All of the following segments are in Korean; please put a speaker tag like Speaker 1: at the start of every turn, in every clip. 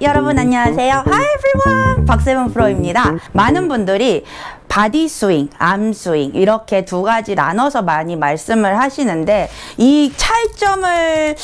Speaker 1: 여러분 안녕하세요. Hi everyone. 박세븐 프로입니다. 많은 분들이 body swing, arm swing 이렇게 두 가지 나눠서 많이 말씀을 하시는데 이 차이점을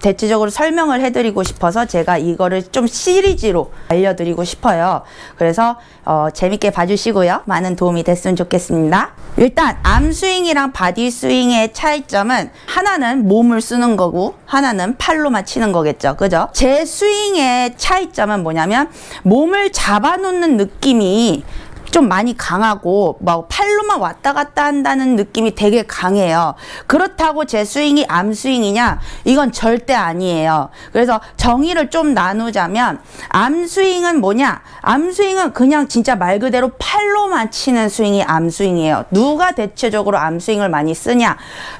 Speaker 1: 대체적으로 설명을 해드리고 싶어서 제가 이거를 좀 시리즈로 알려드리고 싶어요. 그래서 어, 재밌게 봐주시고요. 많은 도움이 됐으면 좋겠습니다. 일단 arm swing이랑 body swing의 차이점은 하나는 몸을 쓰는 거고 하나는 팔로만 치는 거겠죠. 그죠? 제 스윙의 차이점은 뭐냐면 몸을 잡아놓는 느낌이 좀 많이 강하고 막 팔로만 왔다 갔다 한다는 느낌이 되게 강해요. 그렇다고 제 스윙이 arm swing이냐? 이건 절대 아니에요. 그래서 정의를 좀 나누자면 arm swing은 뭐냐? arm swing은 그냥 진짜 말 그대로 팔로만 치는 스윙이 arm swing이에요. 누가 대체적으로 arm swing을 많이 쓰냐?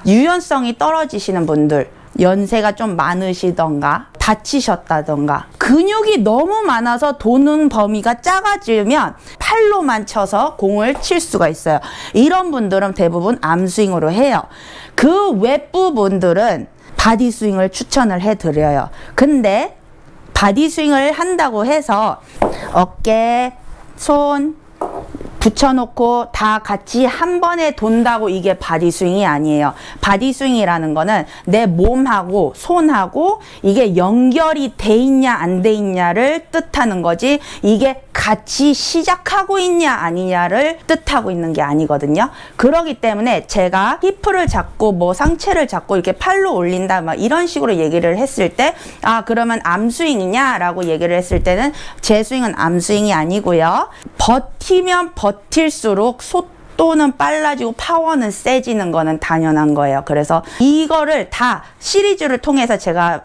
Speaker 1: 유연성이 떨어지시는 분들 연세가 좀 많으시던가 다치셨다던가 근육이 너무 많아서 도는 범위가 작아지면 팔로만 쳐서 공을 칠 수가 있어요. 이런 분들은 대부분 arm swing으로 해요. 그 외 분들은 body swing을 추천을 해드려요. 근데 body swing을 한다고 해서 어깨, 손, 붙여놓고 다 같이 한 번에 돈다고 이게 body swing이 아니에요. body swing이라는 거는 내 몸하고 손하고 이게 연결이 돼 있냐 안 돼 있냐를 뜻하는 거지 이게 같이 시작하고 있냐 아니냐를 뜻하고 있는 게 아니거든요. 그러기 때문에 제가 히프를 잡고 뭐 상체를 잡고 이렇게 팔로 올린다 막 이런 식으로 얘기를 했을 때 아 그러면 암스윙이냐 라고 얘기를 했을 때는 제 스윙은 암스윙이 아니고요. 버티면 버틸수록 속도는 빨라지고 파워는 세지는 거는 당연한 거예요. 그래서 이거를 다 시리즈를 통해서 제가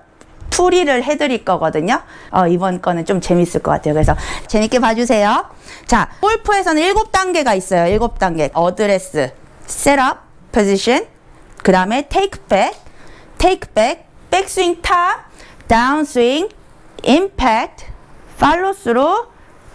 Speaker 1: 풀이를 해드릴 거거든요. 어, 이번 거는 좀 재밌을 것 같아요. 그래서 재밌게 봐주세요. 자, 골프에서는 일곱 단계가 있어요. 일곱 단계. 어드레스, setup, 포지션, 그 다음에 테이크 백, 테이크 백, 백스윙 top, 다운스윙, 임팩트, 팔로 스루,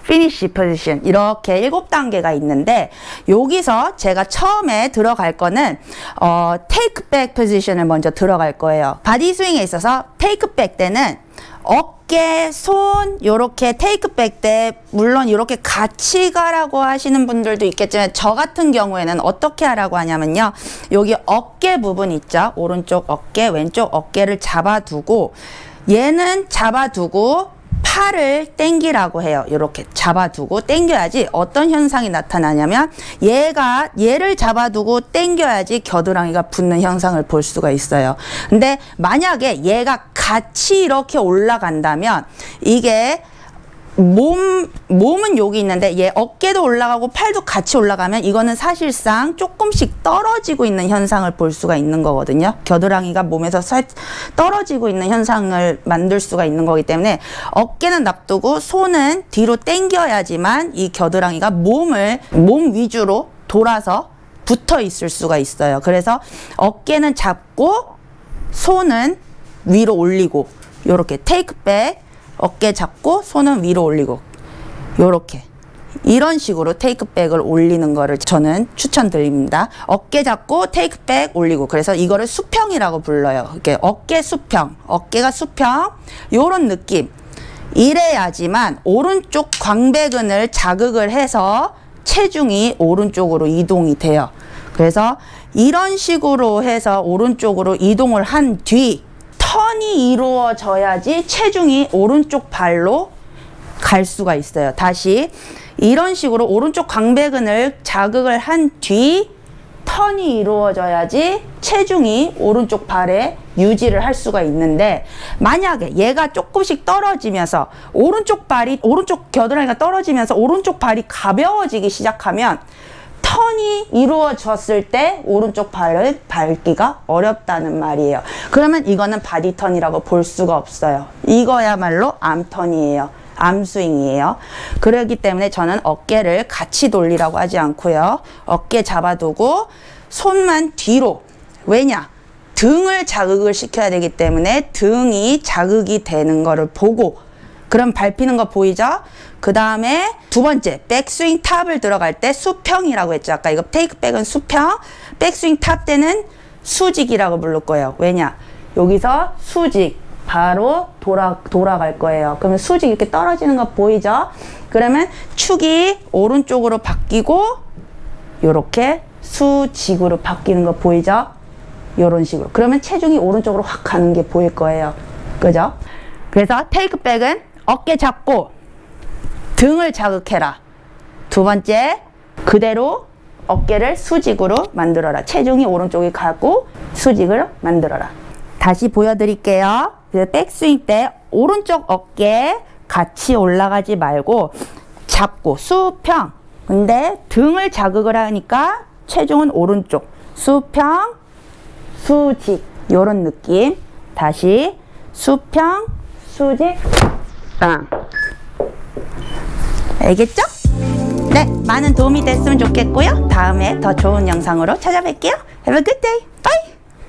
Speaker 1: 피니시 포지션 이렇게 일곱 단계가 있는데 여기서 제가 처음에 들어갈 거는 어, 테이크백 포지션을 먼저 들어갈 거예요. body swing에 있어서 테이크백 때는 어깨, 손 요렇게 테이크 백 때 물론 이렇게 같이 가라고 하시는 분들도 있겠지만 저 같은 경우에는 어떻게 하라고 하냐면요. 여기 어깨 부분 있죠. 오른쪽 어깨, 왼쪽 어깨를 잡아두고 얘는 잡아두고 팔을 땡기라고 해요. 이렇게 잡아두고 땡겨야지 어떤 현상이 나타나냐면 얘가 얘를 잡아두고 땡겨야지 겨드랑이가 붙는 현상을 볼 수가 있어요. 근데 만약에 얘가 같이 이렇게 올라간다면 이게 몸, 몸은 여기 있는데 얘 어깨도 올라가고 팔도 같이 올라가면 이거는 사실상 조금씩 떨어지고 있는 현상을 볼 수가 있는 거거든요. 겨드랑이가 몸에서 살, 떨어지고 있는 현상을 만들 수가 있는 거기 때문에 어깨는 납두고 손은 뒤로 당겨야지만 이 겨드랑이가 몸을, 몸 위주로 돌아서 붙어 있을 수가 있어요. 그래서 어깨는 잡고 손은 위로 올리고 요렇게 테이크백 어깨 잡고 손은 위로 올리고 요렇게 이런 식으로 테이크백을 올리는 거를 저는 추천드립니다. 어깨 잡고 테이크백 올리고 그래서 이거를 수평이라고 불러요. 이렇게 어깨 수평, 어깨가 수평 요런 느낌 이래야지만 오른쪽 광배근을 자극을 해서 체중이 오른쪽으로 이동이 돼요. 그래서 이런 식으로 해서 오른쪽으로 이동을 한 뒤 턴이 이루어져야지 체중이 오른쪽 발로 갈 수가 있어요. 다시 이런 식으로 오른쪽 광배근을 자극을 한 뒤 턴이 이루어져야지 체중이 오른쪽 발에 유지를 할 수가 있는데 만약에 얘가 조금씩 떨어지면서 오른쪽 발이 오른쪽 겨드랑이가 떨어지면서 오른쪽 발이 가벼워지기 시작하면 턴이 이루어졌을 때 오른쪽 발을 밟기가 어렵다는 말이에요. 그러면 이거는 body turn이라고 볼 수가 없어요. 이거야말로 arm turn이에요. arm swing이에요. 그러기 때문에 저는 어깨를 같이 돌리라고 하지 않고요. 어깨 잡아두고 손만 뒤로. 왜냐? 등을 자극을 시켜야 되기 때문에 등이 자극이 되는 거를 보고 그럼 밟히는 거 보이죠? 그 다음에 두 번째 백스윙 top을 들어갈 때 수평이라고 했죠. 아까 이거 takeback은 수평 백스윙 top 때는 수직이라고 부를 거예요. 왜냐? 여기서 수직 바로 돌아, 돌아갈 거예요. 그러면 수직 이렇게 떨어지는 거 보이죠? 그러면 축이 오른쪽으로 바뀌고 요렇게 수직으로 바뀌는 거 보이죠? 요런 식으로. 그러면 체중이 오른쪽으로 확 가는 게 보일 거예요. 그죠? 그래서 테이크백은 어깨 잡고 등을 자극해라. 두 번째, 그대로 어깨를 수직으로 만들어라. 체중이 오른쪽에 가고 수직을 만들어라. 다시 보여드릴게요. 백스윙 때 오른쪽 어깨 같이 올라가지 말고 잡고 수평. 근데 등을 자극을 하니까 체중은 오른쪽. 수평, 수직. 요런 느낌. 다시 수평, 수직, 빵. 알겠죠? 네, 많은 도움이 됐으면 좋겠고요. 다음에 더 좋은 영상으로 찾아뵐게요. Have a good day!